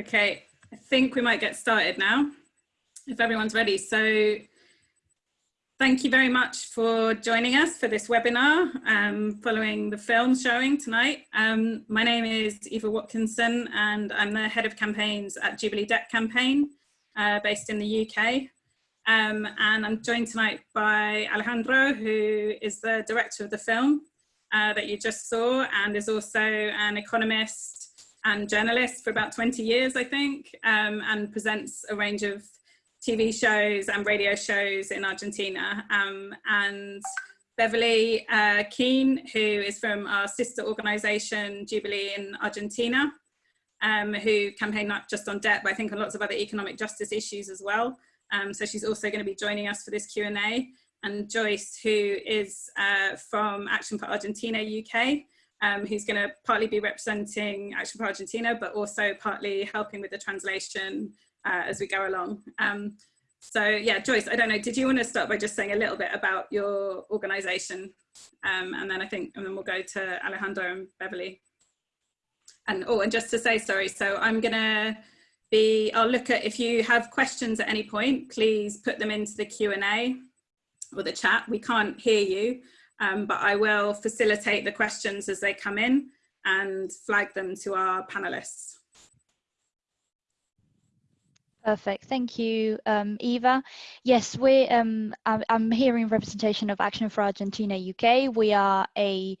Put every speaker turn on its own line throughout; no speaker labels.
Okay, I think we might get started now, if everyone's ready. So thank you very much for joining us for this webinar um, following the film showing tonight. Um, my name is Eva Watkinson and I'm the head of campaigns at Jubilee Debt Campaign uh, based in the UK. Um, and I'm joined tonight by Alejandro, who is the director of the film uh, that you just saw and is also an economist and journalist for about 20 years, I think, um, and presents a range of TV shows and radio shows in Argentina. Um, and Beverly uh, Keene, who is from our sister organization, Jubilee in Argentina, um, who campaign not just on debt, but I think on lots of other economic justice issues as well. Um, so she's also going to be joining us for this Q&A. And Joyce, who is uh, from Action for Argentina UK, um, who's going to partly be representing Action for Argentina, but also partly helping with the translation uh, as we go along. Um, so yeah, Joyce, I don't know, did you want to start by just saying a little bit about your organization? Um, and then I think, and then we'll go to Alejandro and Beverly. And oh, and just to say, sorry, so I'm gonna be, I'll look at, if you have questions at any point, please put them into the Q&A or the chat. We can't hear you, um, but I will facilitate the questions as they come in and flag them to our panelists.
Perfect. Thank you, um, Eva. Yes, we. Um, I'm, I'm hearing representation of Action for Argentina UK. We are a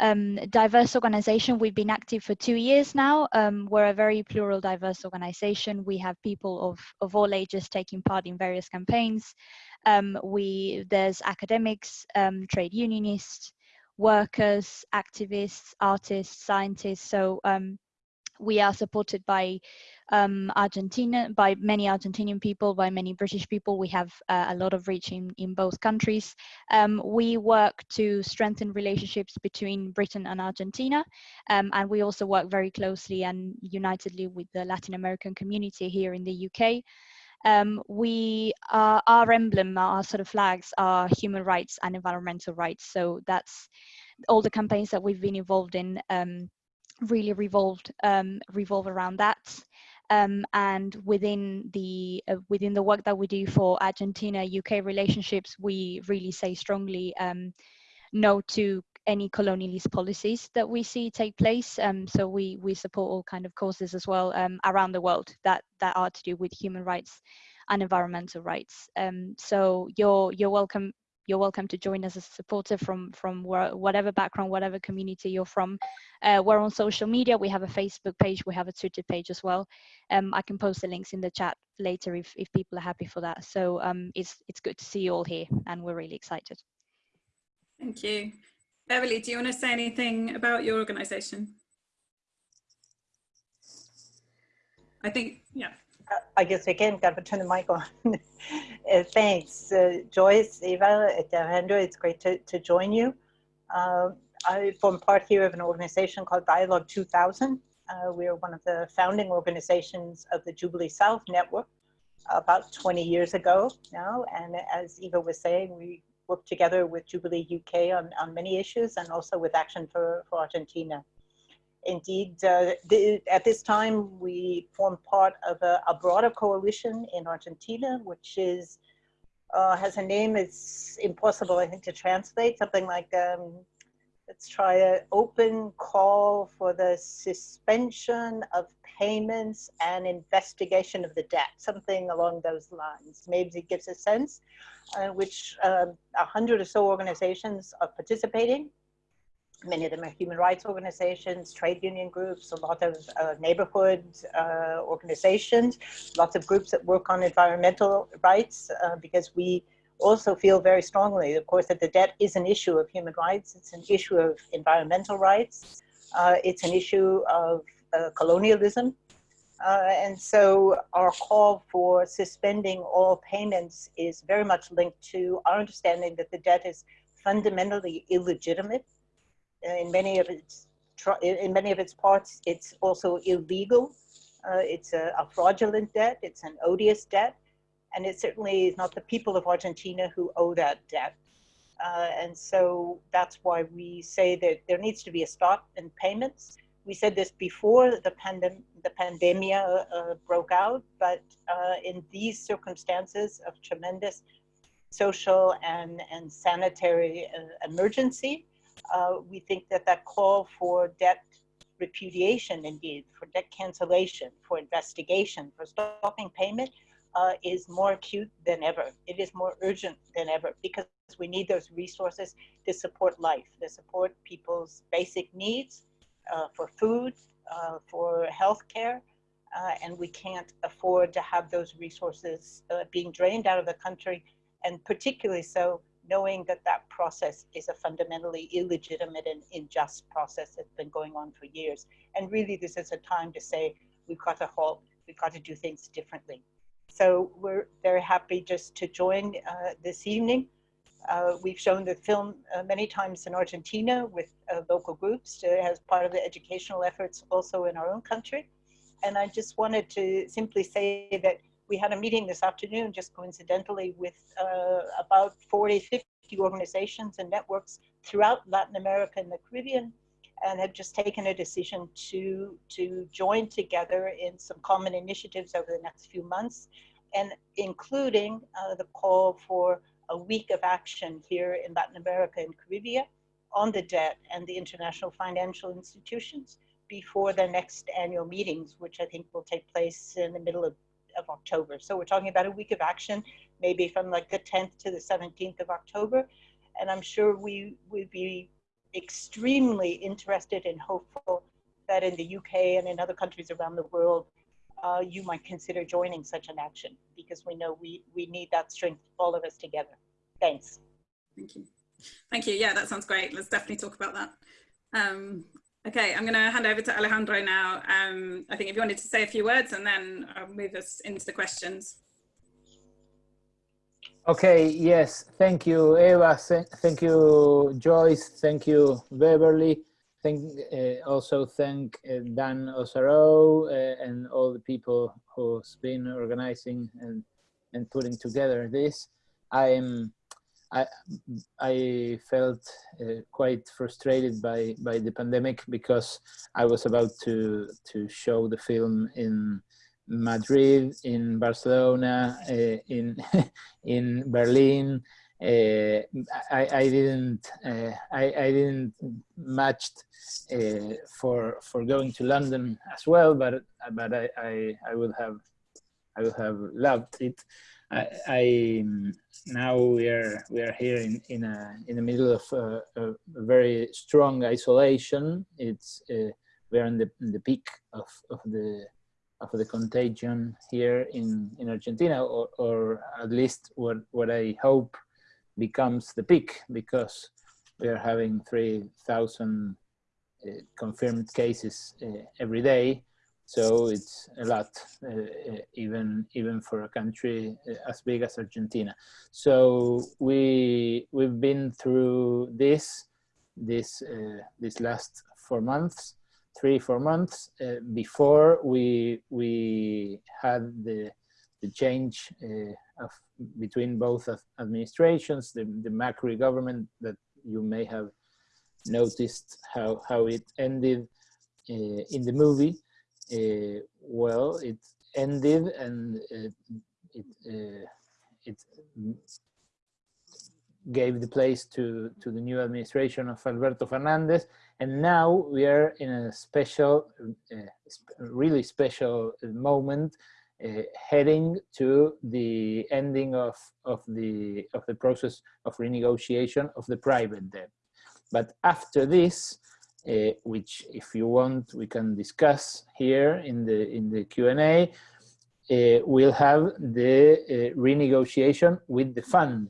um, diverse organization. We've been active for two years now. Um, we're a very plural, diverse organization. We have people of, of all ages taking part in various campaigns. Um, we there's academics, um, trade unionists, workers, activists, artists, scientists. So um, we are supported by um, Argentina, by many Argentinian people, by many British people. We have uh, a lot of reach in, in both countries. Um, we work to strengthen relationships between Britain and Argentina. Um, and we also work very closely and unitedly with the Latin American community here in the UK. Um, we our emblem, our sort of flags are human rights and environmental rights. So that's all the campaigns that we've been involved in um, really revolved um, revolve around that. Um, and within the uh, within the work that we do for Argentina UK relationships, we really say strongly um, no to any colonialist policies that we see take place. Um, so we we support all kind of causes as well um, around the world that that are to do with human rights and environmental rights. Um, so you're you're welcome you're welcome to join as a supporter from from whatever background, whatever community you're from. Uh, we're on social media. We have a Facebook page. We have a Twitter page as well. Um, I can post the links in the chat later if, if people are happy for that. So um, it's it's good to see you all here, and we're really excited.
Thank you. Beverly, do you want to say anything about your organisation? I think, yeah.
I guess again, got to turn the mic on. uh, thanks, uh, Joyce, Eva, Alejandro. It's great to, to join you. Uh, I form part here of an organization called Dialogue 2000. Uh, we are one of the founding organizations of the Jubilee South Network about 20 years ago now. And as Eva was saying, we work together with Jubilee UK on, on many issues and also with Action for, for Argentina. Indeed, uh, the, at this time, we form part of a, a, broader coalition in Argentina, which is uh, has a name, it's impossible, I think, to translate, something like um, Let's try an open call for the suspension of payments and investigation of the debt, something along those lines. Maybe it gives a sense uh, which um, a hundred or so organizations are participating. Many of them are human rights organizations, trade union groups, a lot of uh, neighborhood uh, organizations, lots of groups that work on environmental rights uh, because we also feel very strongly, of course, that the debt is an issue of human rights. It's an issue of environmental rights. Uh, it's an issue of uh, colonialism. Uh, and so our call for suspending all payments is very much linked to our understanding that the debt is fundamentally illegitimate. In many of its, in many of its parts, it's also illegal. Uh, it's a, a fraudulent debt. It's an odious debt and it certainly is not the people of Argentina who owe that debt. Uh, and so that's why we say that there needs to be a stop in payments. we said this before the, pandem the pandemia uh, broke out, but uh, in these circumstances of tremendous social and, and sanitary uh, emergency, uh, we think that that call for debt repudiation indeed, for debt cancellation, for investigation, for stopping payment uh, is more acute than ever. It is more urgent than ever because we need those resources to support life, to support people's basic needs uh, for food, uh, for healthcare, uh, and we can't afford to have those resources uh, being drained out of the country, and particularly so knowing that that process is a fundamentally illegitimate and unjust process that's been going on for years. And really, this is a time to say, we've got to halt, we've got to do things differently. So we're very happy just to join uh, this evening. Uh, we've shown the film uh, many times in Argentina with uh, local groups as part of the educational efforts also in our own country. And I just wanted to simply say that we had a meeting this afternoon, just coincidentally, with uh, about 40, 50 organizations and networks throughout Latin America and the Caribbean, and have just taken a decision to, to join together in some common initiatives over the next few months, and including uh, the call for a week of action here in Latin America and Caribbean on the debt and the international financial institutions before the next annual meetings, which I think will take place in the middle of of October. So we're talking about a week of action, maybe from like the 10th to the 17th of October. And I'm sure we would be extremely interested and hopeful that in the UK and in other countries around the world, uh, you might consider joining such an action because we know we, we need that strength, all of us together. Thanks.
Thank you. Thank you. Yeah, that sounds great. Let's definitely talk about that. Um, Okay, I'm going to hand over to Alejandro now. Um, I think if you wanted to say a few words and then I'll move us into the questions.
Okay, yes, thank you, Eva. Thank you, Joyce. Thank you, Beverly. Thank, uh, also thank uh, Dan Osaro uh, and all the people who's been organizing and, and putting together this. I'm I, I felt uh, quite frustrated by, by the pandemic because I was about to, to show the film in Madrid, in Barcelona, uh, in, in Berlin. Uh, I, I didn't uh, I, I didn't matched uh, for for going to London as well, but but I, I, I would have I would have loved it. I, I, now we are we are here in in a in the middle of a, a very strong isolation. It's uh, we are in the in the peak of of the of the contagion here in in Argentina, or or at least what what I hope becomes the peak because we are having three thousand uh, confirmed cases uh, every day so it's a lot, uh, uh, even even for a country uh, as big as Argentina. So we we've been through this this uh, this last four months, three four months uh, before we we had the the change uh, of between both administrations, the the Macri government that you may have noticed how how it ended in the movie uh, well, it ended and it it, uh, it gave the place to to the new administration of Alberto Fernandez, and now we are in a special, uh, really special moment, uh, heading to the ending of of the of the process of renegotiation of the private debt. But after this, uh, which if you want we can discuss here in the in the Q&A uh, we'll have the uh, renegotiation with the fund.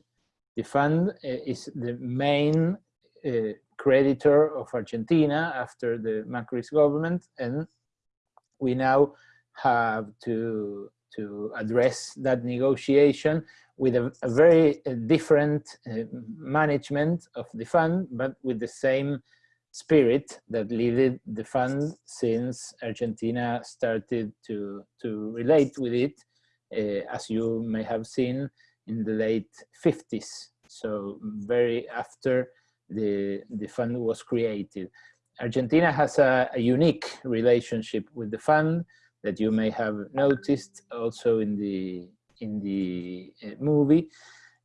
The fund uh, is the main uh, creditor of Argentina after the Macri's government and we now have to to address that negotiation with a, a very uh, different management of the fund but with the same spirit that led the fund since Argentina started to, to relate with it, uh, as you may have seen in the late 50s. So very after the, the fund was created. Argentina has a, a, unique relationship with the fund that you may have noticed also in the in the uh, movie,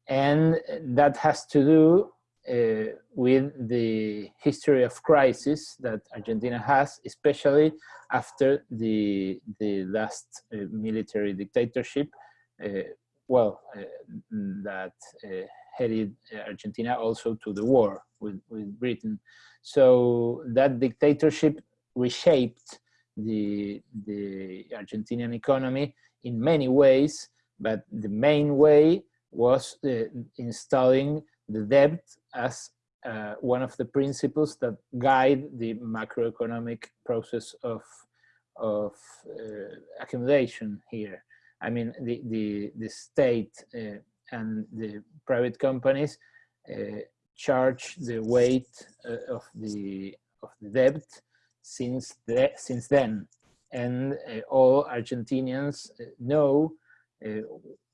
and that has to do uh, with the history of crisis that Argentina has, especially after the the last uh, military dictatorship, uh, well, uh, that uh, headed Argentina also to the war with, with Britain. So that dictatorship reshaped the, the Argentinian economy in many ways, but the main way was uh, installing the debt as uh, one of the principles that guide the macroeconomic process of, of uh, accumulation here. I mean, the, the, the state uh, and the private companies uh, charge the weight uh, of the of the debt since the, since then, and uh, all Argentinians know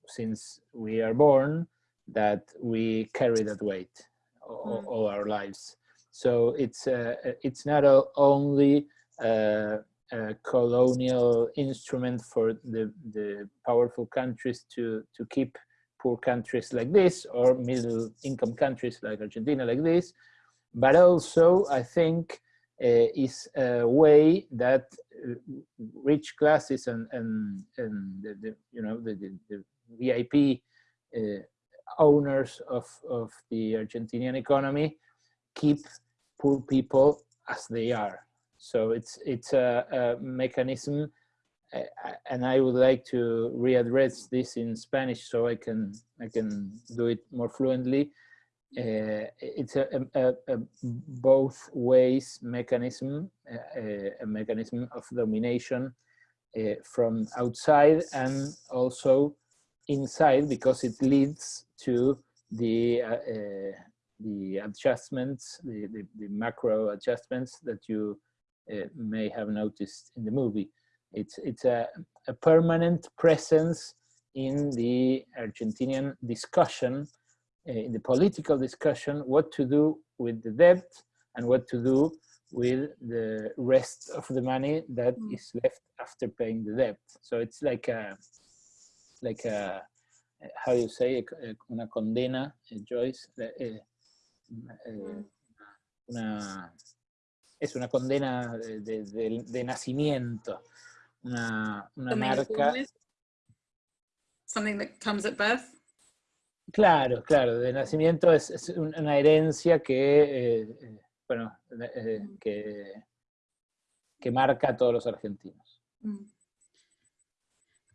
since we are born that we carry that weight all, mm. all our lives. So it's uh, it's not only uh, a colonial instrument for the the powerful countries to to keep poor countries like this or middle income countries like Argentina like this, but also I think uh, is a way that uh, rich classes and, and, and the, the you know, the, the, the VIP uh, owners of, of the Argentinian economy keep poor people as they are. So it's, it's a, a mechanism and I would like to readdress this in Spanish so I can I can do it more fluently. Uh, it's a, a, a, both ways mechanism, a, a mechanism of domination uh, from outside and also inside because it leads to the uh, uh the adjustments, the, the, the, macro adjustments that you uh, may have noticed in the movie. It's, it's a, a permanent presence in the Argentinian discussion, uh, in the political discussion, what to do with the debt and what to do with the rest of the money that mm. is left after paying the debt. So it's like a, like a, how you say, una condena, eh, Joyce, eh, eh, una, es una condena de, de, de nacimiento. una, una marca.
Something that comes at birth.
Claro, claro, de nacimiento es, es una herencia que, eh, eh bueno, eh, mm. que, que marca a todos los argentinos. Mm.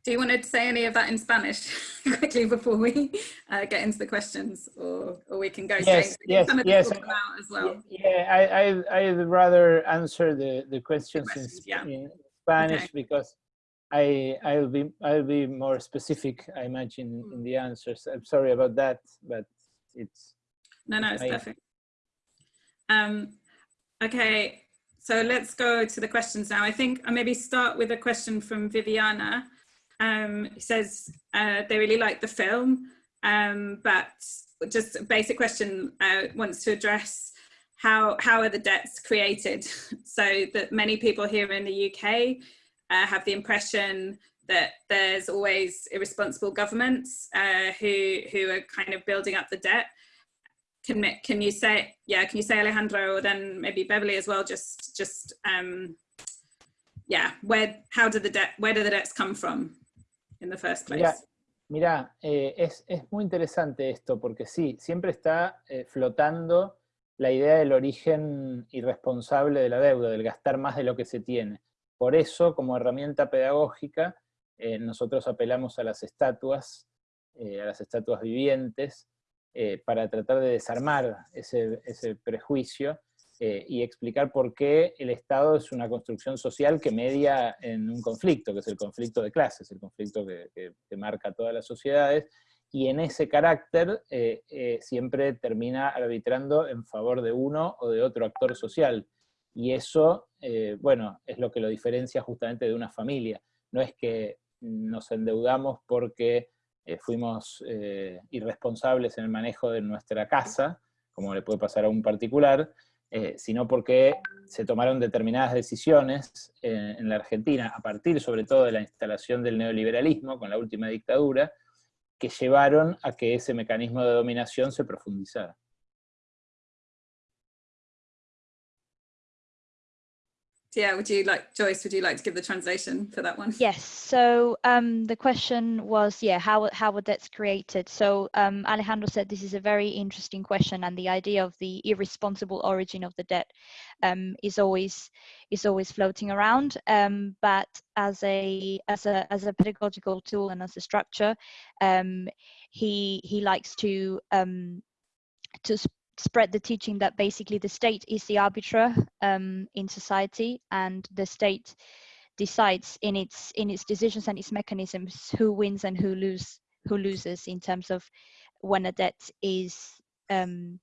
Do you want to say any of that in Spanish quickly before we uh, get into the questions, or, or we can go
yes,
straight?
Yes, yes.
As well.
Yeah, I, I, I'd rather answer the, the questions, the questions in, yeah. in, Spanish okay. because I I'll be I'll be more specific. I imagine in the answers. I'm sorry about that, but it's
no no it's I, perfect. Um, okay, so let's go to the questions now. I think I maybe start with a question from Viviana. Um, says uh, they really like the film, um, but just a basic question uh, wants to address how how are the debts created? So that many people here in the UK uh, have the impression that there's always irresponsible governments uh, who who are kind of building up the debt. Can can you say yeah can you say Alejandro or then maybe Beverly as well just just um yeah where how did the debt where did the debts come from in the first place
yeah. Mira, eh, es, es muy interesante esto porque sí, siempre está eh, flotando la idea del origen irresponsable de la deuda, del gastar más de lo que se tiene. Por eso, como herramienta pedagógica, eh, nosotros apelamos a las estatuas, a las estatuas vivientes, para tratar de desarmar ese, prejuicio y explicar por qué el Estado es una construcción social que media en un conflicto, que es el conflicto de clases, el conflicto que, que marca todas las sociedades, y en ese carácter eh, eh, siempre termina arbitrando en favor de uno o de otro actor social. Y eso, eh, bueno, es lo que lo diferencia justamente de una familia. No es que nos endeudamos porque fuimos irresponsables en el manejo de nuestra casa, como le puede pasar a un particular, eh, sino porque se tomaron determinadas decisiones en la Argentina, a partir sobre todo de la instalación del neoliberalismo con la última dictadura, que llevaron a que ese mecanismo de dominación se profundizara.
Yeah, would you like, Joyce, would you like to give the translation for that one?
Yes, so um, the question was, yeah, how, how were debts created? So um, Alejandro said this is a very interesting question and the idea of the irresponsible origin of the debt um, is always is always floating around. Um, but as a as a as a pedagogical tool and as a structure, um, he he likes to um, to spread the teaching that basically the state is the arbiter um, in society and the state decides in its in its decisions and its mechanisms who wins and who lose who loses in terms of when a debt is um,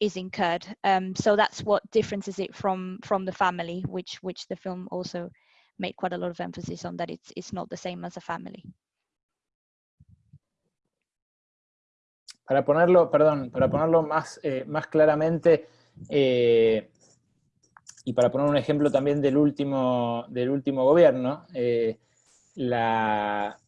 is incurred. Um, so that's what differences it from from the family, which which the film also made quite a lot of emphasis on that it's it's not the same as a family.
Para ponerlo, perdón, para ponerlo más, eh, más claramente, eh, y para poner un ejemplo también del último, del último gobierno, eh, la,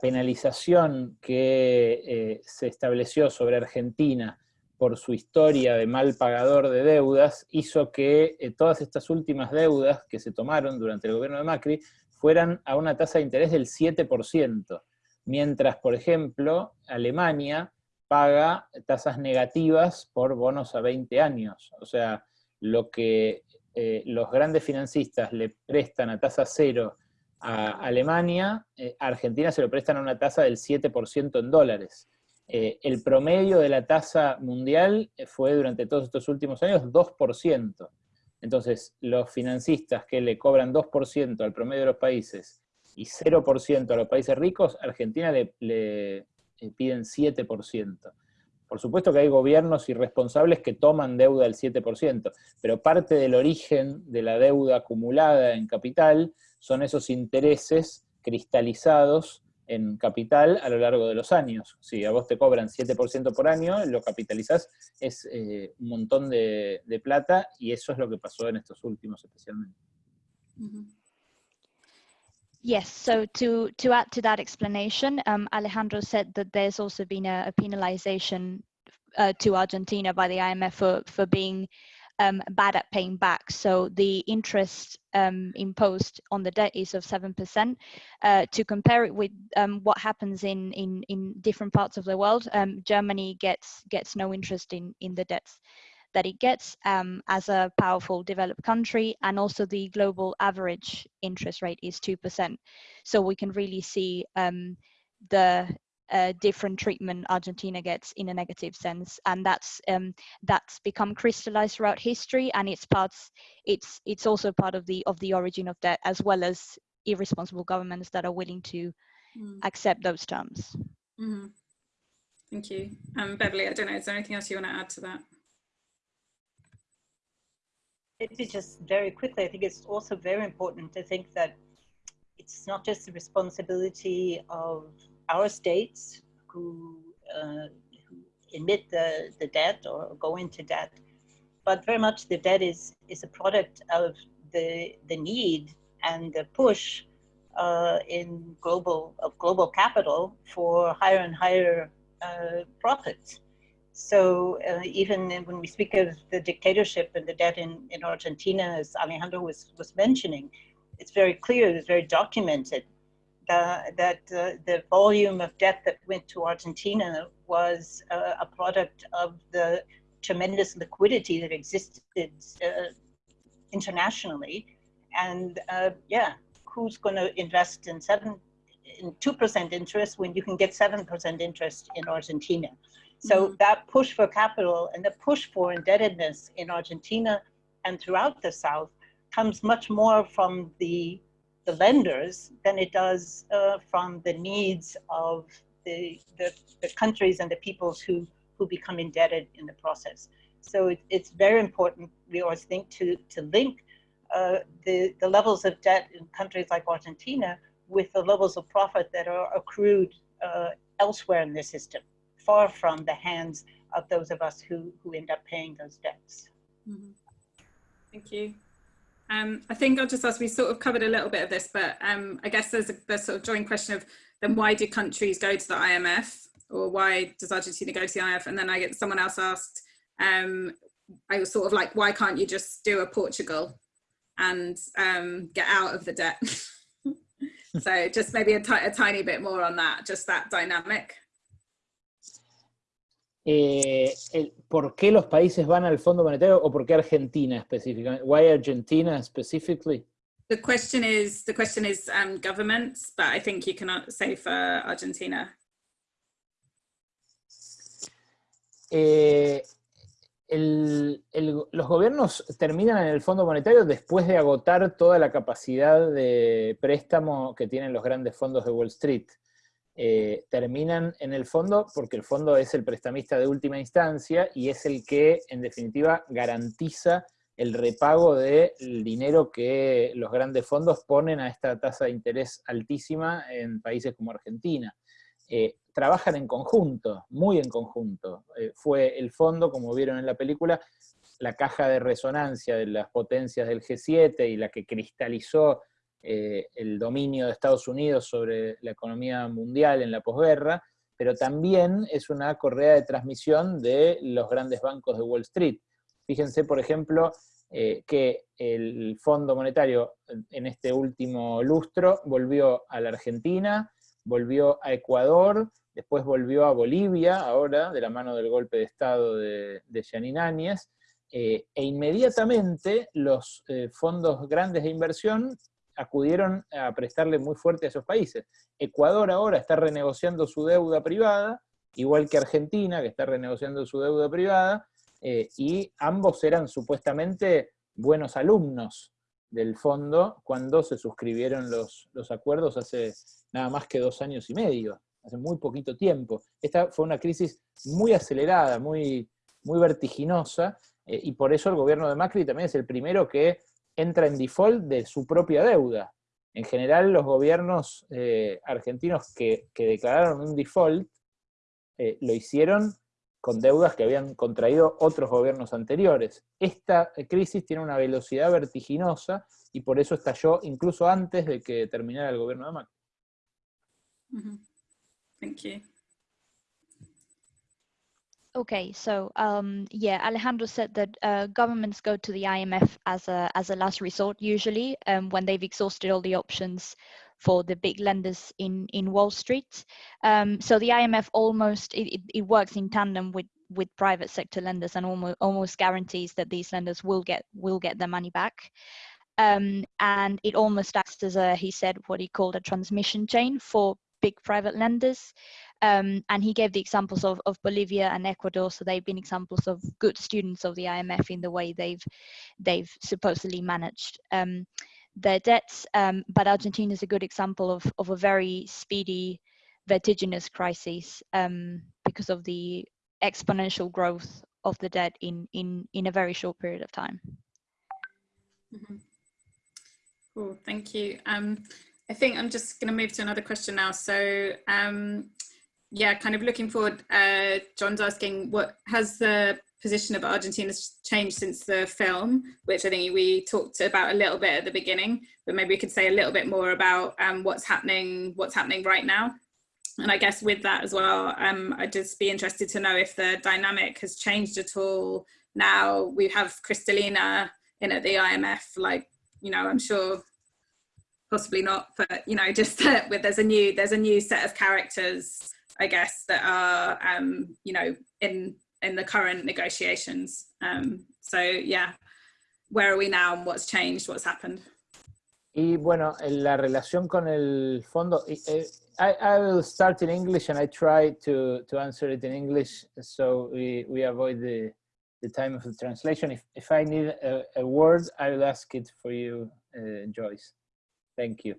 penalización que se estableció sobre Argentina por su historia de mal pagador de deudas, hizo que todas estas últimas deudas que se tomaron durante el gobierno de Macri fueran a una tasa de interés del 7%, mientras, por ejemplo, Alemania paga tasas negativas por bonos a 20 años. O sea, lo que eh, los grandes financistas le prestan a tasa cero a Alemania, eh, a Argentina se lo prestan a una tasa del 7% en dólares. Eh, el promedio de la tasa mundial fue durante todos estos últimos años 2%. Entonces, los financistas que le cobran 2% al promedio de los países y 0% a los países ricos, Argentina le eh, piden 7%. Por supuesto que hay gobiernos irresponsables que toman deuda del 7%, pero parte del origen de la deuda acumulada en capital son esos intereses cristalizados en capital a lo largo de los años. Si a vos te cobran 7% por año, lo capitalizás, es eh, un montón de, plata, y eso es lo que pasó en estos últimos especialmente.
Yes, so to, to add to that explanation, um, Alejandro said that there's also been a, a penalization uh, to Argentina by the IMF for, for being um, bad at paying back. So the interest um, imposed on the debt is of 7%. Uh, to compare it with um, what happens in, in, in different parts of the world, um, Germany gets, gets no interest in, in the debts that it gets um, as a powerful developed country and also the global average interest rate is 2%. So we can really see um, the uh, different treatment Argentina gets in a negative sense, and that's um, that's become crystallized throughout history, and it's parts it's it's also part of the of the origin of debt as well as irresponsible governments that are willing to mm. accept those terms.
Mm -hmm. Thank you, um, Beverly. I don't know. Is there anything else you want to add to that?
Maybe just very quickly, I think it's also very important to think that it's not just the responsibility of our states who, uh, who emit the, the debt or go into debt, but very much the debt is, is a product of the, the need and the push uh, in global, of global capital for higher and higher uh, profits. So uh, even when we speak of the dictatorship and the debt in, in Argentina, as Alejandro was, was mentioning, it's very clear, it's very documented that uh, the volume of debt that went to Argentina was uh, a product of the tremendous liquidity that existed uh, internationally. And uh, yeah, who's going to invest in seven, in 2% interest when you can get 7% interest in Argentina? So mm -hmm. that push for capital and the push for indebtedness in Argentina and throughout the South comes much more from the, the lenders than it does uh, from the needs of the, the, the, countries and the peoples who, who become indebted in the process. So it, it's very important, we always think, to, to link uh, the, the levels of debt in countries like Argentina with the levels of profit that are accrued uh, elsewhere in the system far from the hands of those of us who, who end up paying those debts.
Mm -hmm. Thank you. Um, I think I'll just ask, we sort of covered a little bit of this, but um, I guess there's a there's sort of joint question of then why do countries go to the IMF or why does Argentina go to the IMF? And then I get someone else asked, um, I was sort of like, why can't you just do a Portugal and um, get out of the debt? so just maybe a, a tiny bit more on that, just that dynamic.
Eh, el, ¿Por qué los países van al Fondo Monetario o por qué Argentina específicamente? Why Argentina specifically?
The question is the question is um, governments, but I think you cannot say for Argentina.
Eh, el, el, los gobiernos terminan en el Fondo Monetario después de agotar toda la capacidad de préstamo que tienen los grandes fondos de Wall Street. Eh, terminan en el fondo porque el fondo es el prestamista de última instancia y es el que, en definitiva, garantiza el repago del dinero que los grandes fondos ponen a esta tasa de interés altísima en países como Argentina. Eh, trabajan en conjunto, muy en conjunto. Eh, fue el fondo, como vieron en la película, la caja de resonancia de las potencias del G7 y la que cristalizó eh, el dominio de Estados Unidos sobre la economía mundial en la posguerra, pero también es una correa de transmisión de los grandes bancos de Wall Street. Fíjense, por ejemplo, eh, que el Fondo Monetario en este último lustro volvió a la Argentina, volvió a Ecuador, después volvió a Bolivia, ahora, de la mano del golpe de Estado de, de Yanin Áñez, eh, e inmediatamente los fondos grandes de inversión acudieron a prestarle muy fuerte a esos países. Ecuador ahora está renegociando su deuda privada, igual que Argentina, que está renegociando su deuda privada, eh, y ambos eran supuestamente buenos alumnos del fondo cuando se suscribieron los, los acuerdos hace nada más que dos años y medio, hace muy poquito tiempo. Esta fue una crisis muy acelerada, muy, muy vertiginosa, eh, y por eso el gobierno de Macri también es el primero que entra en default de su propia deuda. En general, los gobiernos eh, argentinos que, que, declararon un default eh, lo hicieron con deudas que habían contraído otros gobiernos anteriores. Esta crisis tiene una velocidad vertiginosa y por eso estalló incluso antes de que terminara el gobierno de Macri.
Mm -hmm. Thank you.
Okay, so um, yeah, Alejandro said that uh, governments go to the IMF as a as a last resort usually um, when they've exhausted all the options for the big lenders in in Wall Street. Um, so the IMF almost it, it, works in tandem with with private sector lenders and almost almost guarantees that these lenders will get will get their money back. Um, and it almost acts as a he said what he called a transmission chain for big private lenders. Um, and he gave the examples of, of Bolivia and Ecuador, so they've been examples of good students of the IMF in the way they've they've supposedly managed um, their debts. Um, but Argentina is a good example of of a very speedy, vertiginous crisis um, because of the exponential growth of the debt in in in a very short period of time.
Mm -hmm. Cool, thank you. Um, I think I'm just going to move to another question now. So um, yeah, kind of looking forward, uh, John's asking what has the position of Argentina changed since the film, which I think we talked about a little bit at the beginning, but maybe we could say a little bit more about um, what's happening, what's happening right now. And I guess with that as well, um, I'd just be interested to know if the dynamic has changed at all. Now we have Kristalina in at the IMF, like, you know, I'm sure possibly not, but you know, just with there's a new there's a new set of characters I guess, that are, um, you know, in, in the current negotiations. Um, so, yeah, where are we now and what's changed, what's happened?
Y bueno, la relación con el fondo, eh, I, I will start in English and I try to, to answer it in English so we, we avoid the, the time of the translation. If, if I need a, a word, I will ask it for you, uh, Joyce. Thank you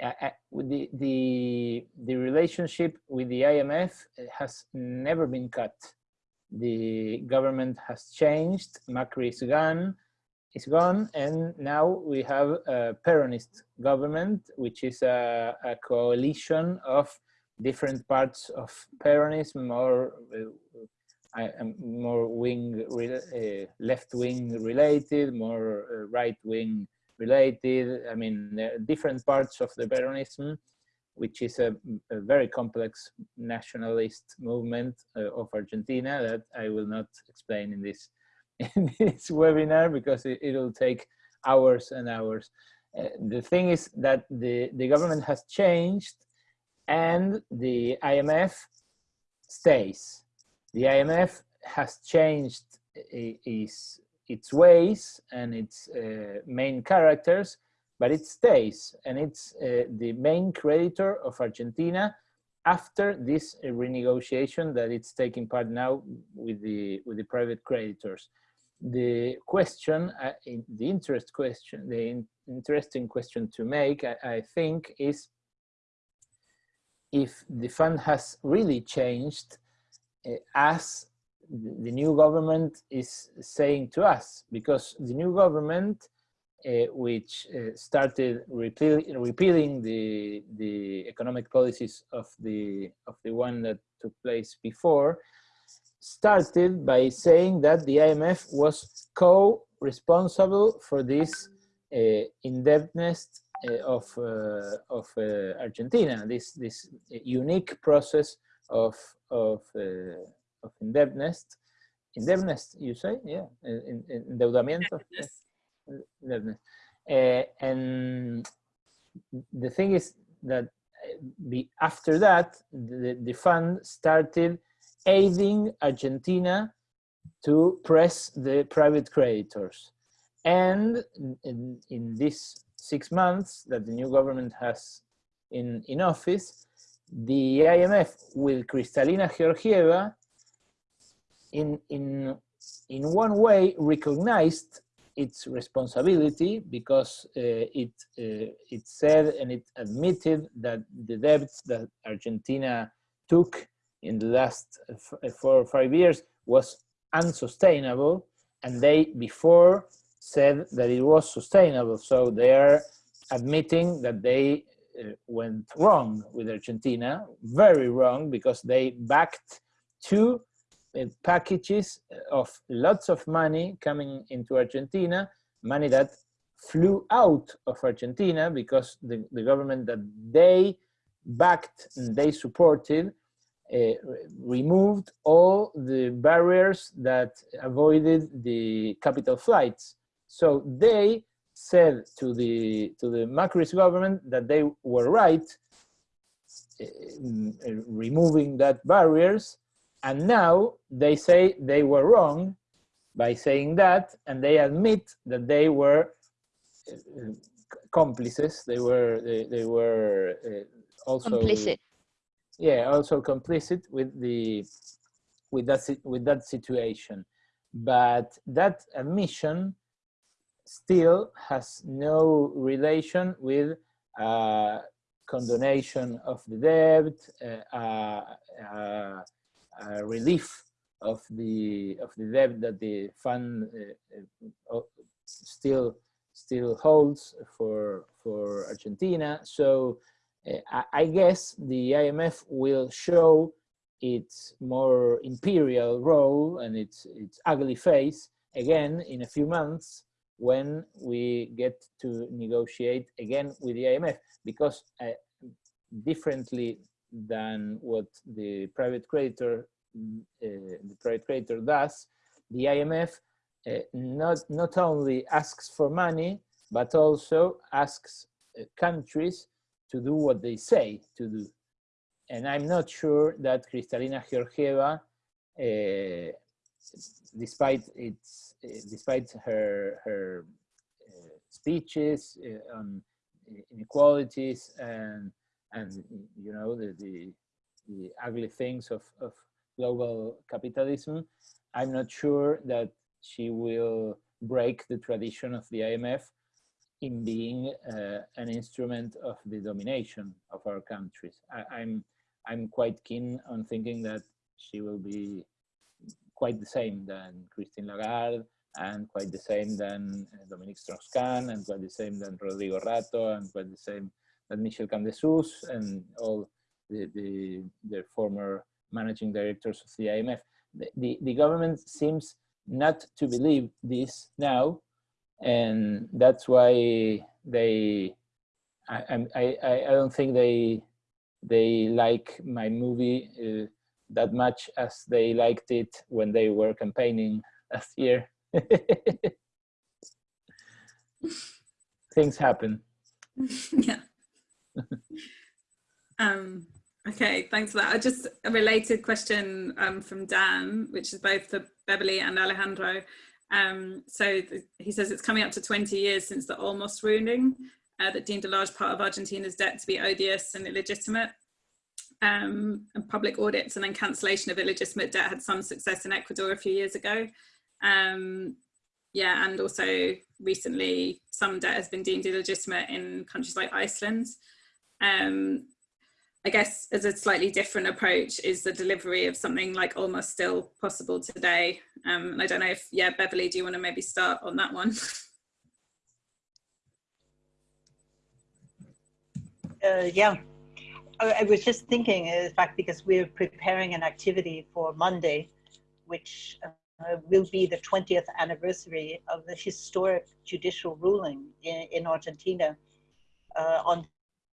the, the, the relationship with the IMF has never been cut. The government has changed, Macri is gone, is gone, and now we have a Peronist government, which is a, a coalition of different parts of Peronism or I am more wing, uh, left wing related, more uh, right wing related. I mean, different parts of the Peronism, which is a, a very complex nationalist movement uh, of Argentina that I will not explain in this in this webinar because it, will take hours and hours. Uh, the thing is that the, the government has changed and the IMF stays. The IMF has changed its, its ways and its uh, main characters, but it stays and it's uh, the main creditor of Argentina after this renegotiation that it's taking part now with the with the private creditors. The question, uh, the interest question, the in interesting question to make, I, I, think, is if the fund has really changed uh, as the new government is saying to us, because the new government, uh, which uh, started repeal repealing the the economic policies of the of the one that took place before, started by saying that the IMF was co-responsible for this uh, indebtedness uh, of uh, of uh, Argentina. This this unique process of of of indebtedness, indebtedness. You say, yeah, in, in, endeudamiento. Indebtedness. Uh, and the thing is that be, after that, the, the fund started aiding Argentina to press the private creditors. And in, in these six months that the new government has in, in office, the IMF with Kristalina Georgieva in, in, in one way recognized its responsibility because uh, it, uh, it said and it admitted that the debts that Argentina took in the last four or five years was unsustainable and they before said that it was sustainable. So they are admitting that they uh, went wrong with Argentina very wrong because they backed two uh, packages of lots of money coming into Argentina money that flew out of Argentina because the, the government that they backed and they supported uh, removed all the barriers that avoided the capital flights. So they said to the to the Macri's government that they were right uh, removing that barriers and now they say they were wrong by saying that and they admit that they were uh, complices they were they, they were uh, also
complicit
yeah, also complicit with the with that with that situation. But that admission still has no relation with uh, condonation of the debt, uh, uh, uh, uh relief of the of the debt that the fund uh, still still holds for for Argentina. So uh, I guess the IMF will show its more imperial role and its, its ugly face again in a few months when we get to negotiate again with the IMF because uh, differently than what the private creditor uh, the private creditor does, the IMF uh, not not only asks for money but also asks uh, countries to do what they say to do. And I'm not sure that Kristalina Georgieva, uh, despite its, uh, despite her her uh, speeches on inequalities and and you know the the, the ugly things of, of global capitalism, I'm not sure that she will break the tradition of the IMF in being uh, an instrument of the domination of our countries. I, I'm, I'm quite keen on thinking that she will be quite the same than Christine Lagarde and quite the same than uh, Dominique Strauss-Kahn and quite the same than Rodrigo Rato and quite the same than Michel Camdessus and all the, the, the former managing directors of the IMF. the, the government seems not to believe this now, and that's why they, I, I, I don't think they, they like my movie uh, that much as they liked it when they were campaigning last year. Things happen.
yeah. Um, okay, thanks for that. I just a related question um, from Dan, which is both for Beverly and Alejandro. Um, so he says it's coming up to 20 years since the Olmos ruling uh, that deemed a large part of Argentina's debt to be odious and illegitimate. Um, and public audits and then cancellation of illegitimate debt had some success in Ecuador a few years ago. Um, yeah, and also recently some debt has been deemed illegitimate in countries like Iceland. Um, I guess as a slightly different approach is the delivery of something like Olmos still possible today. Um, and I don't know if, yeah, Beverly, do you want to maybe start on that one?
Uh, yeah, I, I was just thinking, in fact, because we're preparing an activity for Monday, which uh, will be the 20th anniversary of the historic judicial ruling in, in Argentina uh, on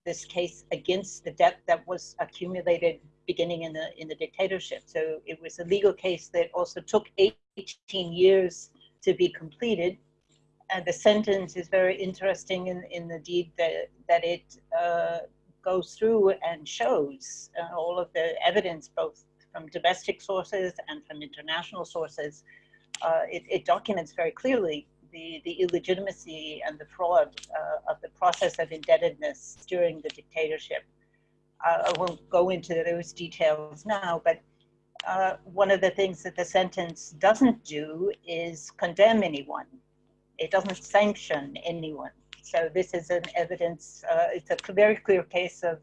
this case against the debt that was accumulated beginning in the in the dictatorship. So it was a legal case that also took 18 years to be completed. And the sentence is very interesting in, in the deed that, that it uh, goes through and shows uh, all of the evidence, both from domestic sources and from international sources, uh, it, it, documents very clearly the, the illegitimacy and the fraud uh, of the process of indebtedness during the dictatorship. Uh, I won't go into those details now, but uh, one of the things that the sentence doesn't do is condemn anyone. It doesn't sanction anyone. So this is an evidence, uh, it's a very clear case of,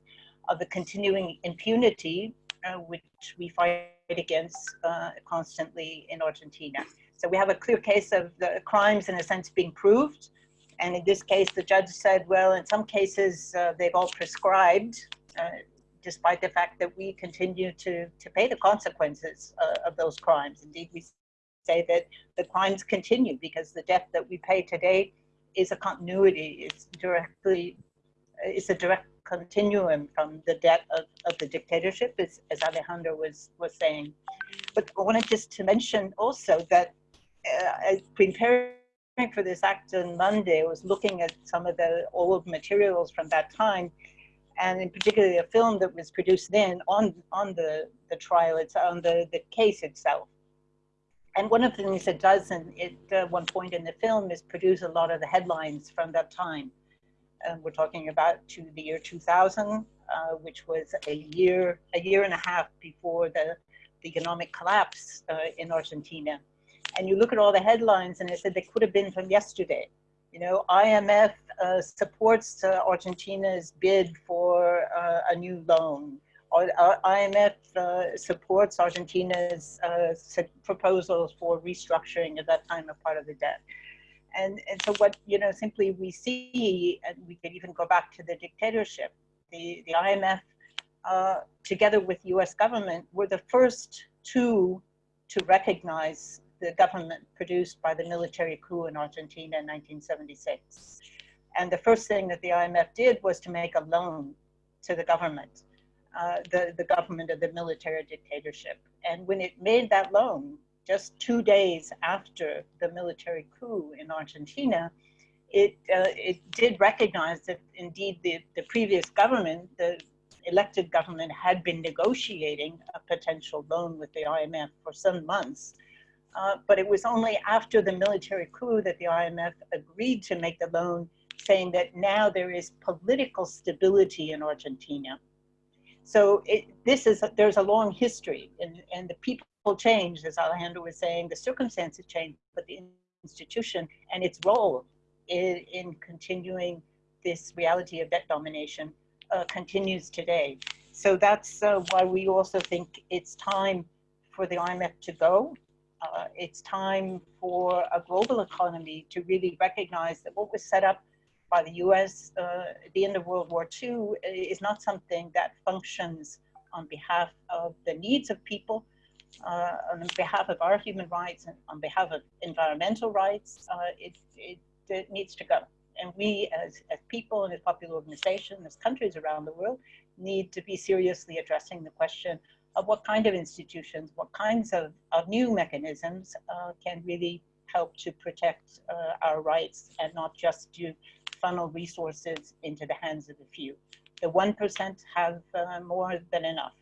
of the continuing impunity uh, which we fight against uh, constantly in Argentina. So we have a clear case of the crimes in a sense being proved. And in this case, the judge said, well, in some cases, uh, they've all prescribed, uh, despite the fact that we continue to, to pay the consequences uh, of those crimes. Indeed, we say that the crimes continue because the debt that we pay today is a continuity, it's directly, it's a direct continuum from the debt of, of the dictatorship, as, as Alejandro was, was saying. But I wanted just to mention also that uh, preparing for this act on Monday, I was looking at some of the old materials from that time, and in particular a film that was produced then on, on the, the trial, it's on the, the case itself. And one of the things it does in, at uh, one point in the film is produce a lot of the headlines from that time and we're talking about to the year 2000, uh, which was a year, a year and a half before the, the economic collapse uh, in Argentina. And you look at all the headlines and it said they could have been from yesterday. You know, IMF uh, supports uh, Argentina's bid for uh, a new loan. Uh, IMF supports Argentina's proposals for restructuring at that time a part of the debt. And, and so what, you know, simply we see, and we could even go back to the dictatorship, the, the IMF, uh, together with US government, were the first two to recognize the government produced by the military coup in Argentina in 1976. And the first thing that the IMF did was to make a loan to the government, uh, the, the government of the military dictatorship. And when it made that loan, just two days after the military coup in Argentina, it, uh, it did recognize that indeed the, the previous government, the elected government had been negotiating a potential loan with the IMF for some months. Uh, but it was only after the military coup that the IMF agreed to make the loan, saying that now there is political stability in Argentina. So it, this is, a, there's a long history and, and the people changed, as Alejandro was saying, the circumstances changed, but the institution and its role in, in continuing this reality of debt domination uh, continues today. So that's uh, why we also think it's time for the IMF to go. Uh, it's time for a global economy to really recognize that what was set up by the US uh, at the end of World War II is not something that functions on behalf of the needs of people, uh, on behalf of our human rights and on behalf of environmental rights, uh, it, it, it, needs to go. And we as, as people and as popular organizations, as countries around the world, need to be seriously addressing the question of what kind of institutions, what kinds of, of new mechanisms uh, can really help to protect uh, our rights and not just to funnel resources into the hands of the few. The 1% have uh, more than enough.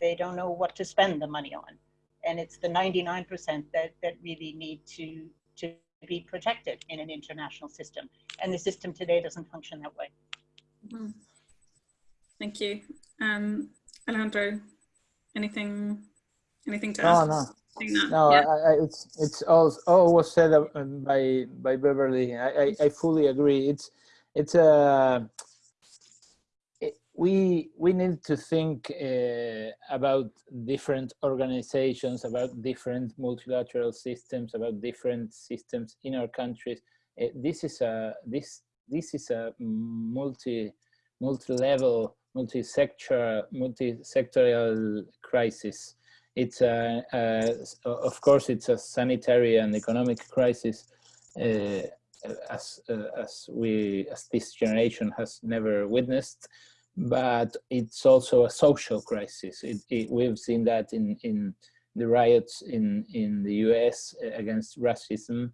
They don't know what to spend the money on. And it's the 99% that, that really need to, to be protected in an international system. And the system today doesn't function that way.
Mm -hmm. Thank you. Um, Alejandro, anything, anything to add?
No, no. No, yeah. I, I, it's it's all all was said by by Beverly. I, I, I fully agree. It's it's a uh, it, we we need to think uh, about different organizations, about different multilateral systems, about different systems in our countries. Uh, this is a this this is a multi multi-level multi-sector, multi-sectorial crisis. It's a, a, of course, it's a sanitary and economic crisis, uh, as uh, as we as this generation has never witnessed, but it's also a social crisis. It, it, we've seen that in in the riots in in the U.S. against racism,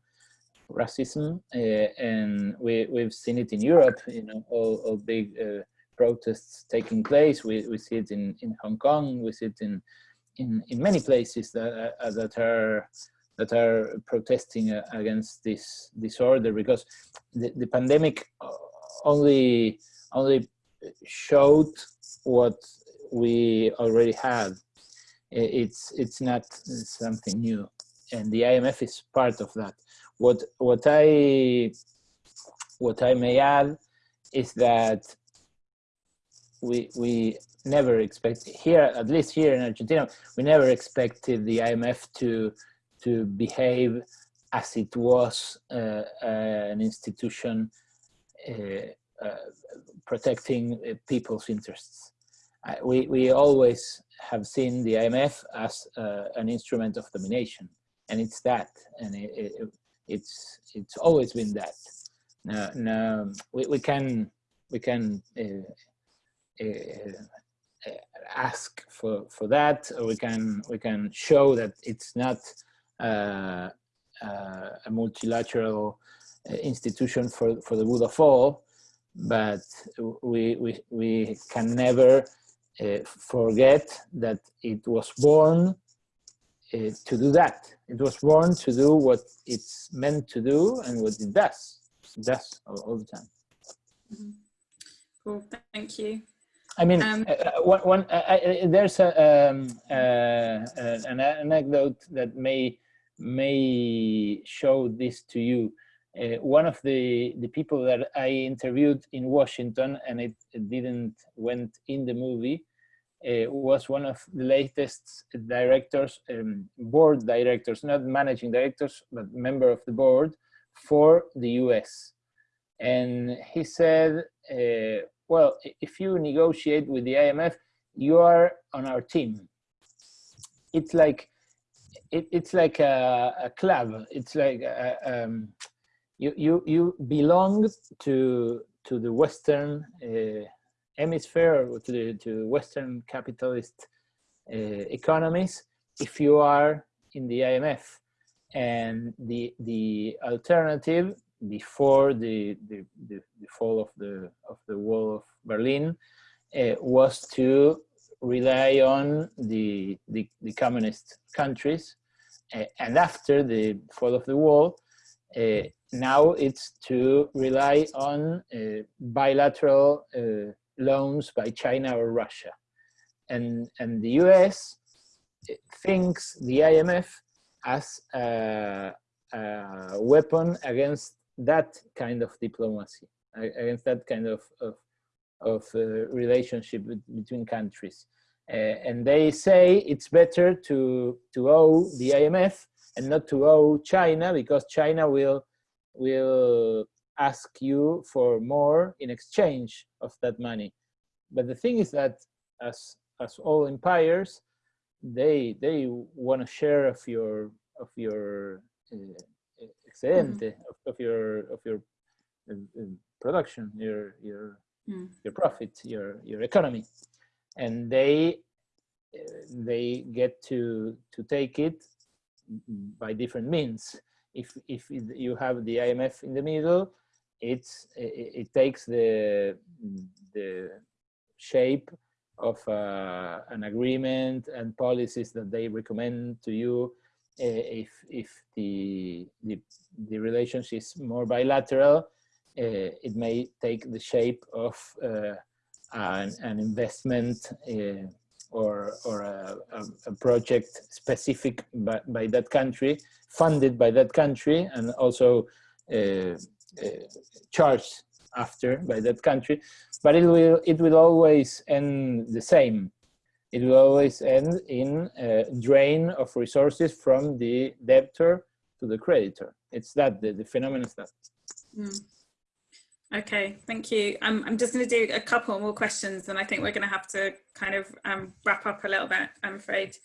racism, uh, and we we've seen it in Europe. You know, all, all big uh, protests taking place. We, we see it in, in Hong Kong, we see it in, in, in many places that, uh, that are that are protesting uh, against this disorder because the, the pandemic only only showed what we already had. It's it's not something new, and the IMF is part of that. What what I what I may add is that we we never expect here at least here in Argentina we never expected the IMF to to behave as it was uh, uh, an institution uh, uh protecting uh, people's interests. we we always have seen the IMF as uh, an instrument of domination, and it's that, and it, it, it's it's always been that. Now, now we, we can we can ask for for that. We can we can show that it's not uh, uh, a multilateral institution for for the good of all but we we, we can never uh, forget that it was born uh, to do that. It was born to do what it's meant to do and what it does. It does all, all the time.
Mm -hmm. cool. Thank you
I mean, um, uh, uh one, one uh, there's a, um, uh, uh, an anecdote that may may show this to you. Uh, one of the the people that I interviewed in Washington, and it, it didn't went in the movie, was one of the latest directors, um, board directors, not managing directors, but member of the board for the U.S. And he said well, if you negotiate with the IMF, you are on our team. It's like it, it's like a, a, club. It's like a, um, you you you belong to to the Western uh, hemisphere to the to Western capitalist uh, economies if you are in the IMF. And the the alternative before the, the, the, the, fall of the, of the wall of Berlin uh, was to rely on the, the, the communist countries. Uh, and after the fall of the wall, uh, now it's to rely on uh, bilateral uh, loans by China or Russia. And, and the US uh, thinks the IMF as a, a weapon against that kind of diplomacy, against that kind of, of, of uh, relationship between countries. Uh, and they say it's better to, to owe the IMF and not to owe China because China will, will ask you for more in exchange of that money. But the thing is that as, as all empires, they they want a share of your of your uh, excedente of, of your of your uh, uh, production, your your
Mm.
your profit, your your economy, and they uh, they get to to take it by different means. If if you have the IMF in the middle, it's it, it takes the the shape of uh, an agreement and policies that they recommend to you if if the the, the relationship is more bilateral uh, it may take the shape of uh, an, an investment or or a, a, a project specific by, by that country funded by that country and also uh, uh, charged after by that country. But it will it will always end the same it will always end in a drain of resources from the debtor to the creditor it's that the, the phenomenon is that
Mm. Okay, thank you. Um, I'm just going to do a couple more questions and I think we're going to have to kind of um, wrap up a little bit, I'm afraid.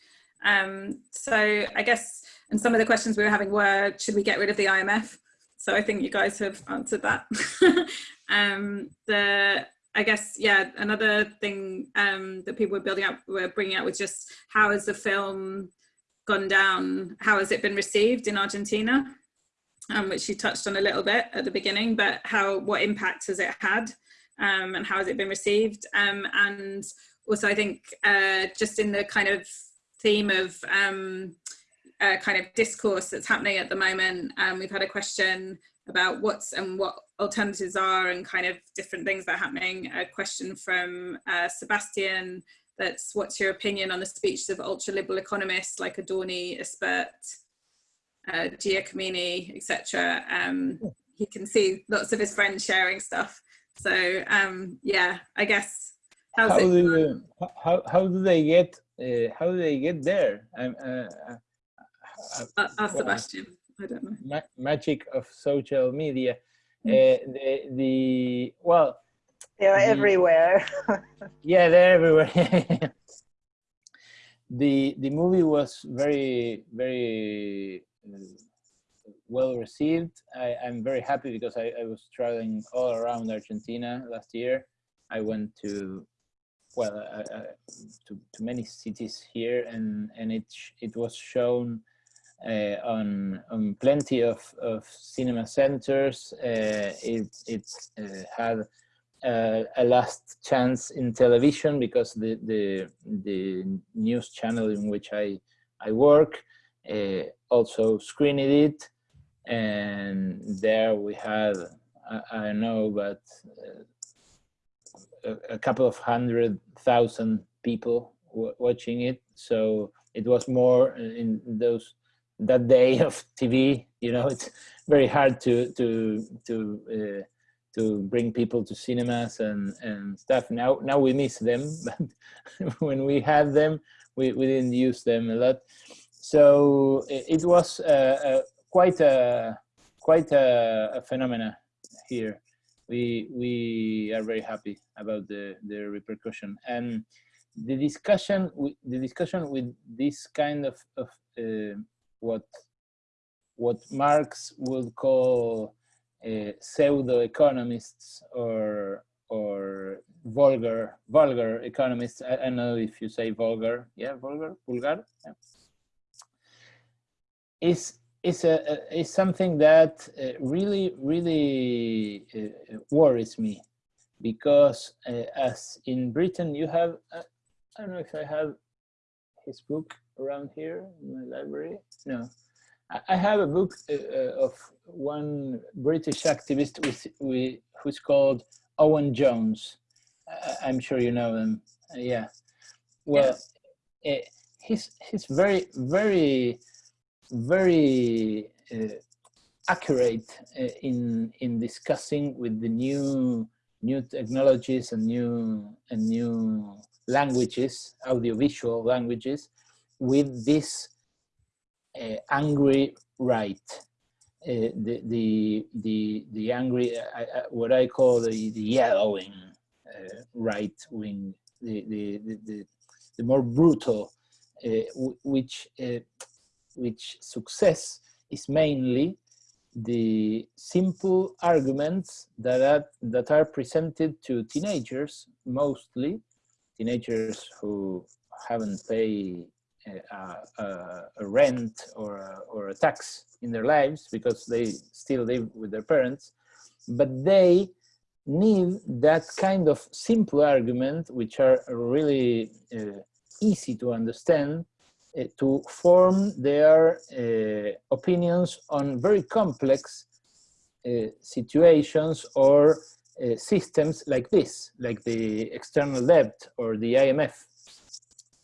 Um, so I guess, and some of the questions we were having were, should we get rid of the IMF? So I think you guys have answered that. um, the, I guess, yeah, another thing um, that people were building up, were bringing up was just how has the film gone down? How has it been received in Argentina? um, which you touched on a little bit at the beginning, but how what impact has it had um, and how has it been received? Um, and also, I think uh, just in the kind of theme of uh, kind of discourse that's happening at the moment, um, we've had a question about what's and what alternatives are and kind of different things that are happening. A question from uh, Sebastian that's what's your opinion on the speeches of ultra liberal economists like Adorni, Espert, uh, Giacomini, etc. Um, he can see lots of his friends sharing stuff. So um, yeah, I guess how's
how
it?
do you, how how do they get uh, how do they get there? Um, uh, uh,
Sebastian. I don't know.
ma magic of social media.
Mm.
Uh, the the well,
They're
The-
everywhere.
yeah, they're everywhere. the the movie was very very uh, well received. I, I'm very happy because I, I was traveling all around Argentina last year. I went to well uh, uh, to, to many cities here, and and it sh- it was shown uh, on on plenty of of cinema centers. Uh, it uh, had uh, a last chance in television because the the the news channel in which I I work uh, also screened it, and there we had I, I don't know but uh, a, a couple of hundred thousand people watching it. So it was more in those that day of TV. You know, it's very hard to to to. Uh, to bring people to cinemas and, and stuff. Now now we miss them, but when we had them, we, we didn't use them a lot. So it, it was uh, uh, quite a quite a, a phenomena here. We we are very happy about the the repercussion and the discussion with the discussion with this kind of of uh, what what Marx would call uh, pseudo economists or or vulgar vulgar economists. I, I know if you say vulgar. Yeah, vulgar, vulgar. Yeah. Is is a, a is something that uh, really really uh, worries me because uh, as in Britain you have uh, I don't know if I have his book around here in my library. No, I- have a book uh, uh, of one British activist with, who's called Owen Jones. I'm sure you know him. Uh, yeah. Well, uh, he's he's very very very uh, accurate uh, in in discussing with the new new technologies and new and new languages, audiovisual languages, with this uh, angry right, uh, the the the the angry uh, uh, what I call the, the yellowing uh, right wing, the, the the the more brutal uh, which which success is mainly the simple arguments that are, that are presented to teenagers, mostly teenagers who haven't paid a, a, a, rent or a, or a tax in their lives because they still live with their parents, but they need that kind of simple argument, which are really uh, easy to understand, uh, to form their uh, opinions on very complex uh, situations or uh, systems like this, like the external debt or the IMF.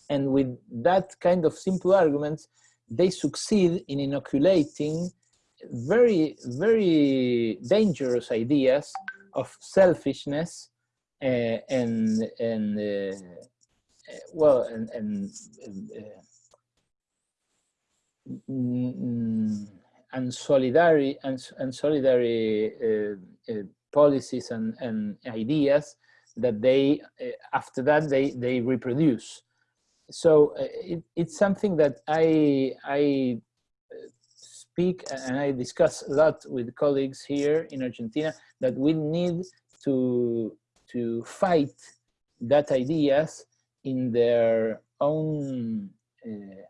And with that kind of simple arguments, they succeed in inoculating very, very dangerous ideas of selfishness uh, and, and uh, well, and, and uh, and solidarity and, and solidarity uh, policies and, and ideas that they after that they they reproduce so uh, it, it's something that i i uh, speak and i discuss a lot with colleagues here in argentina that we need to to fight that ideas in their own uh,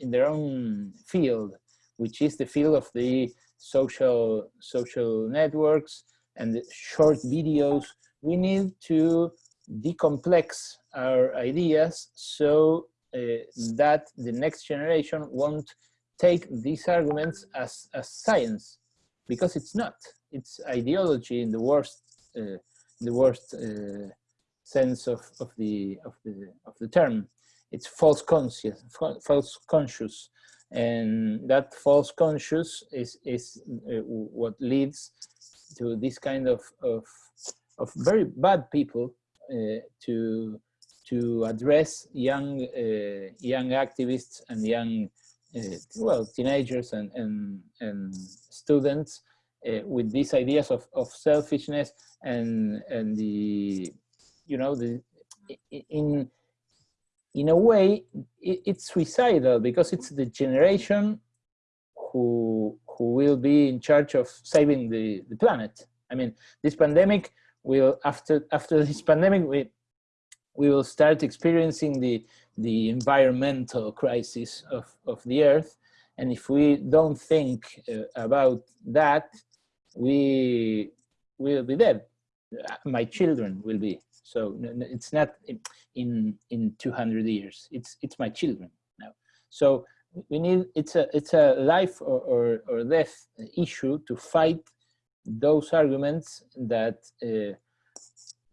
in their own field, which is the field of the social social networks and short videos. We need to decomplex our ideas so uh, that the next generation won't take these arguments as, as science because it's not. It's ideology in the worst uh, the worst uh, sense of, of the of the of the term. It's false conscious, false conscious, and that false conscious is is uh, what leads to this kind of of of very bad people to to address young uh, young activists and young uh, well teenagers and and and students uh, with these ideas of of selfishness and and the you know the in in a way, it, it's suicidal because it's the generation who who will be in charge of saving the, the planet. I mean, this pandemic will after after this pandemic we we will start experiencing the the environmental crisis of of the Earth, and if we don't think uh, about that, we will be dead. My children will be. So it's not in in 200 years. It's it's my children now. So we need it's a it's a life or or, or death issue to fight those arguments that uh,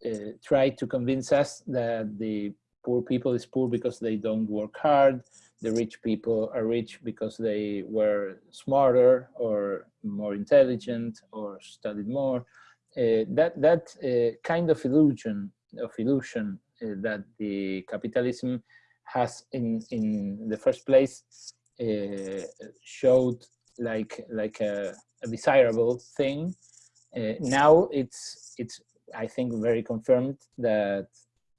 uh, try to convince us that the poor people is poor because they don't work hard. The rich people are rich because they were smarter or more intelligent or studied more. Uh, that that uh, kind of illusion of illusion uh, that the capitalism has in in the first place uh, showed like like a, a desirable thing. Uh, now it's it's I think very confirmed that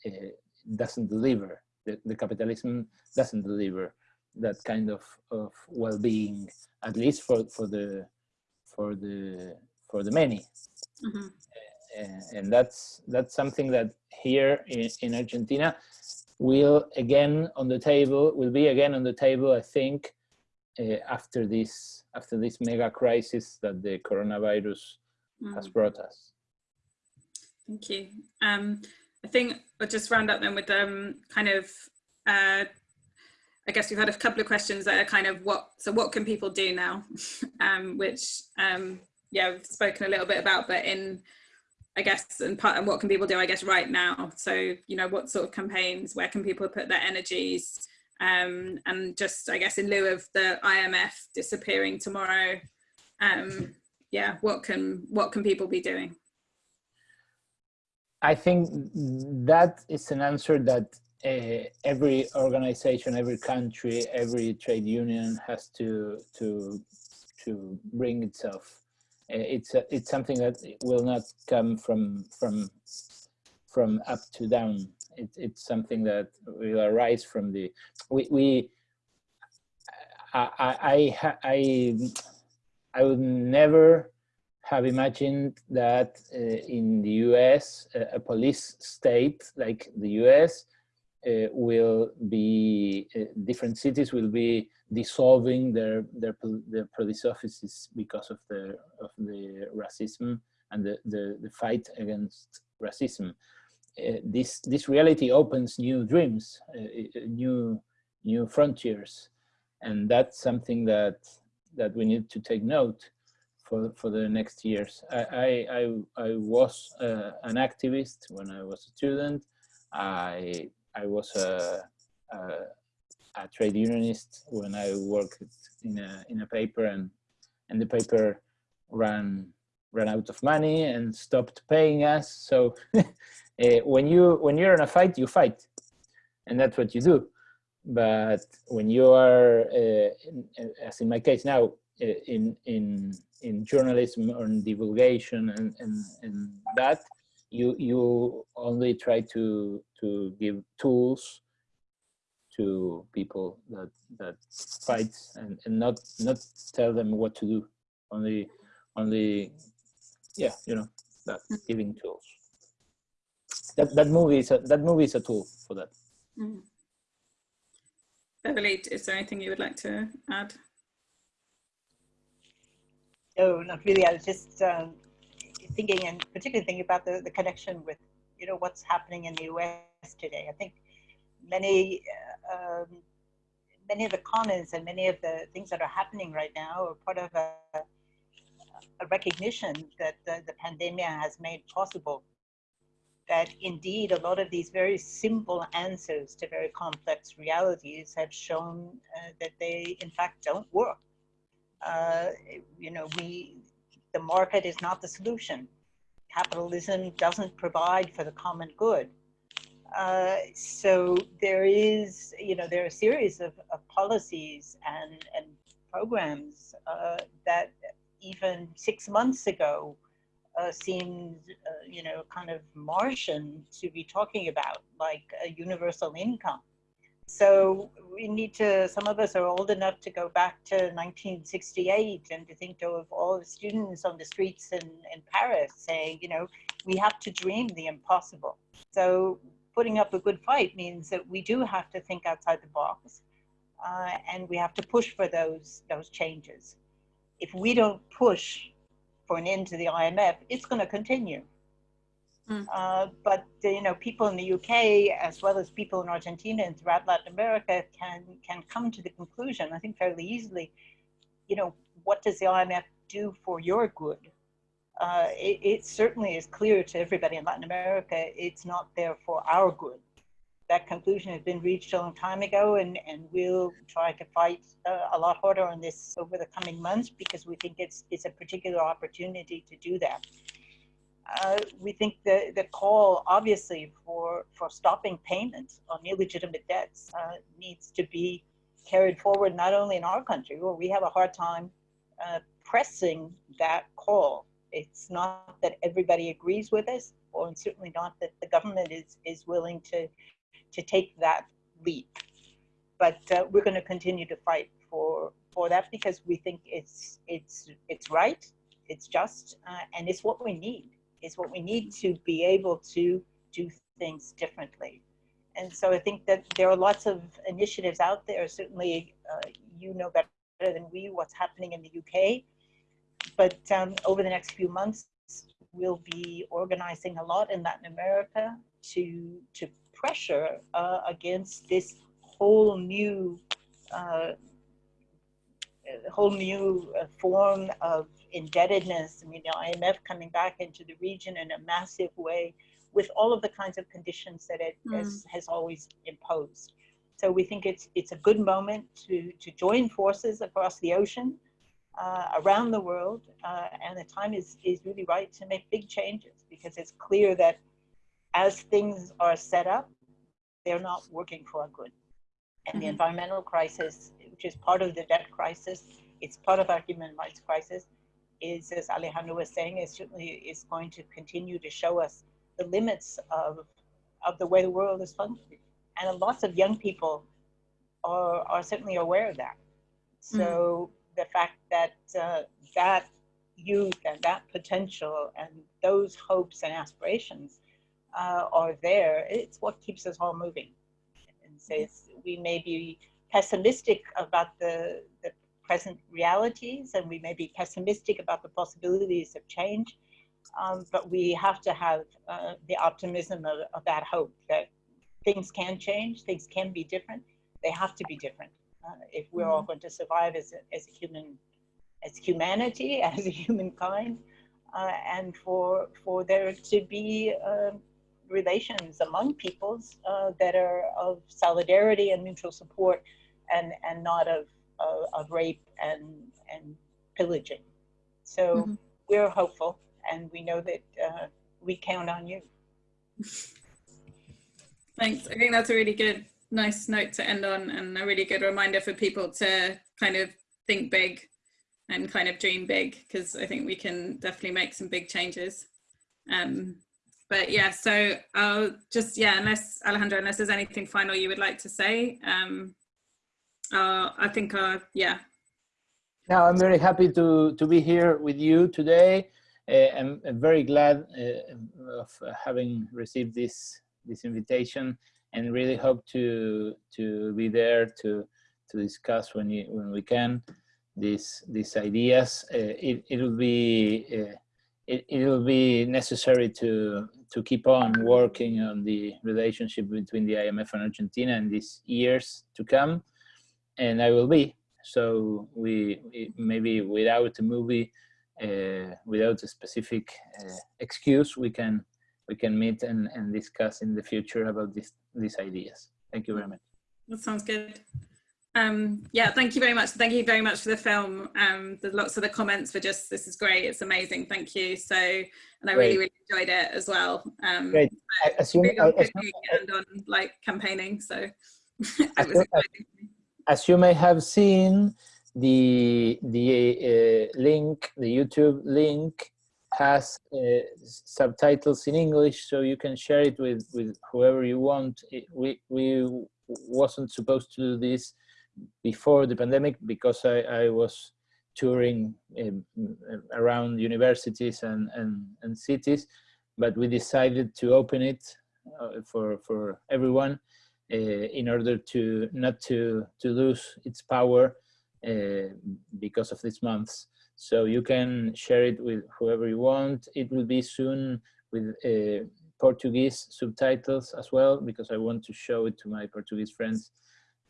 it doesn't deliver. The, the capitalism doesn't deliver that kind of, of well-being, at least for, for the for the for the many. Mm -hmm and that's that's something that here in, in Argentina will again on the table will be again on the table I think uh, after this after this mega crisis that the coronavirus mm. has brought us.
Thank you. Um, I think I'll just round up then with um, kind of uh, I guess we've had a couple of questions that are kind of what so what can people do now um, which um, yeah we've spoken a little bit about but in I guess, and part and what can people do, I guess, right now? So, you know, what sort of campaigns, where can people put their energies? Um, and just, I guess, in lieu of the IMF disappearing tomorrow, um, yeah, what can what can people be doing?
I think that is an answer that uh, every organization, every country, every trade union has to to to bring itself it's a, it's something that will not come from from from up to down. It, it's something that will arise from the we we I, I, I, I would never have imagined that uh, in the US, a, a police state like the US uh, will be, uh, different cities will be dissolving their, their, their police offices because of the, of the racism and the, the, the fight against racism. Uh, this, this reality opens new dreams, uh, uh, new, new frontiers. And that's something that, that we need to take note for, for the next years. I, I, I, I was uh, an activist when I was a student. I, I was a, a, a, trade unionist when I worked in a, in a paper and, and the paper ran, ran out of money and stopped paying us. So uh, when, you, when you're in a fight, you fight. And that's what you do. But when you are, uh, as in my case now, in in in journalism or in divulgation and and, and that you you only try to to give tools to people that that fight and and not not tell them what to do only only yeah you know that giving tools that that movie is a, that movie is a tool for that mm.
Beverly, is there anything you would like to add?
No, not really. I was just um, thinking, and particularly thinking about the, the connection with, you know, what's happening in the U.S. today. I think many, uh, um, many of the comments and many of the things that are happening right now are part of a, a recognition that the, the pandemic has made possible. That indeed, a lot of these very simple answers to very complex realities have shown uh, that they, in fact, don't work uh, you know, we, the market is not the solution. Capitalism doesn't provide for the common good. Uh, so there is, you know, there are a series of, of policies and, and programs uh, that even six months ago uh, seemed, uh, you know, kind of Martian to be talking about, like a universal income. So we need to, some of us are old enough to go back to 1968 and to think of all the students on the streets in, in Paris saying, you know, we have to dream the impossible. So putting up a good fight means that we do have to think outside the box uh, and we have to push for those, those changes. If we don't push for an end to the IMF, it's going to continue. Mm. Uh, but you know, people in the UK as well as people in Argentina and throughout Latin America can can come to the conclusion, I think fairly easily, you know, what does the IMF do for your good? Uh, it, it, certainly is clear to everybody in Latin America, it's not there for our good. That conclusion has been reached a long time ago, and, and we'll try to fight uh, a lot harder on this over the coming months because we think it's, it's a particular opportunity to do that uh, we think the, the call, obviously, for, for stopping payments on illegitimate debts uh, needs to be carried forward not only in our country, where we have a hard time uh, pressing that call. It's not that everybody agrees with us, or certainly not that the government is, is willing to, to take that leap. But uh, we're going to continue to fight for, for that because we think it's, it's, it's right, it's just, uh, and it's what we need It's what we need to be able to do things differently. And so I think that there are lots of initiatives out there. Certainly, uh, you know better than we what's happening in the UK. But um, over the next few months, we'll be organizing a lot in Latin America to to pressure uh, against this whole new uh, whole new uh, form of indebtedness. I mean, the IMF coming back into the region in a massive way with all of the kinds of conditions that it mm. has, has always imposed. So we think it's it's a good moment to to join forces across the ocean, uh, around the world, uh, and the time is is really right to make big changes because it's clear that as things are set up, they're not working for our good. And mm -hmm. the mm-hmm. environmental crisis, which is part of the debt crisis, it's part of our human rights crisis, is, as Alejandro was saying, is certainly is going to continue to show us the limits of, of the way the world is functioning. And lots of young people are, are certainly aware of that. So the fact that uh, that youth and that potential and those hopes and aspirations uh, are there, it's what keeps us all moving. And says we may be pessimistic about the, the present realities and we may be pessimistic about the possibilities of change, um, but we have to have uh, the optimism of, of that hope that things can change, things can be different, they have to be different. Uh, if we're all going to survive as a, as a human, as humanity, as a humankind, uh, and for for there to be uh, relations among peoples uh, that are of solidarity and mutual support, and and not of of, of rape and and pillaging. So
Mhm.
we're hopeful, and we know that uh, we count on you.
Thanks. I think that's a really good, nice note to end on and a really good reminder for people to kind of think big and kind of dream big because I think we can definitely make some big changes. Um, but yeah, so I'll just, yeah, unless Alejandro, unless there's anything final you would like to say, um, uh, I think, uh, yeah,
Now, I'm very happy to, to be here with you today. Uh, I'm, I'm very glad uh, of having received this, this invitation and really hope to, to be there to, to discuss when, you, when we can these, these ideas. Uh, it, it will be, uh, it, will be necessary to, to keep on working on the relationship between the IMF and Argentina in these years to come. And I will be so we, maybe without a movie uh, without a specific uh, excuse we can we can meet and, and discuss in the future about this these ideas thank you very much
That sounds good. Um, yeah, thank you very much. Thank you very much for the film. Um, there's lots of the comments were just, this is great. It's amazing. Thank you. So, and I really,
Great.
really enjoyed it as well. Um,
Great. I assume,
really
I assume,
and on like campaigning. So it was exciting.
as you may have seen the the uh, link the youtube link has uh, subtitles in english so you can share it with with whoever you want it, we we wasn't supposed to do this before the pandemic because i i was touring um, around universities and and and cities but we decided to open it uh, for for everyone uh, in order to not to to lose its power uh, because of these months. So you can share it with whoever you want. It will be soon with uh, Portuguese subtitles as well because I want to show it to my Portuguese friends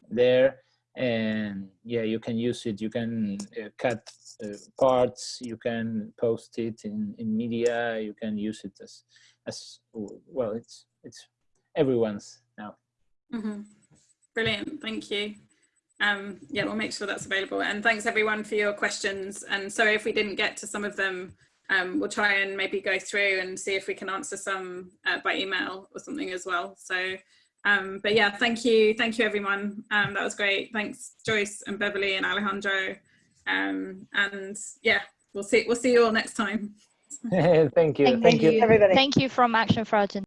there. And yeah, you can use it. You can uh, cut uh, parts. You can post it in in media. You can use it as as well. It's it's everyone's now.
Mhm. Brilliant, thank you. Um, yeah, we'll make sure that's available. And thanks everyone for your questions. And sorry if we didn't get to some of them. Um, we'll try and maybe go through and see if we can answer some uh, by email or something as well. So, um, but yeah, thank you, thank you everyone. Um, that was great. Thanks Joyce and Beverly and Alejandro. Um, and yeah, we'll see. We'll see you all next time.
thank you.
Thank,
Thank you.
you.
everybody.
Thank you from Action for Argentina.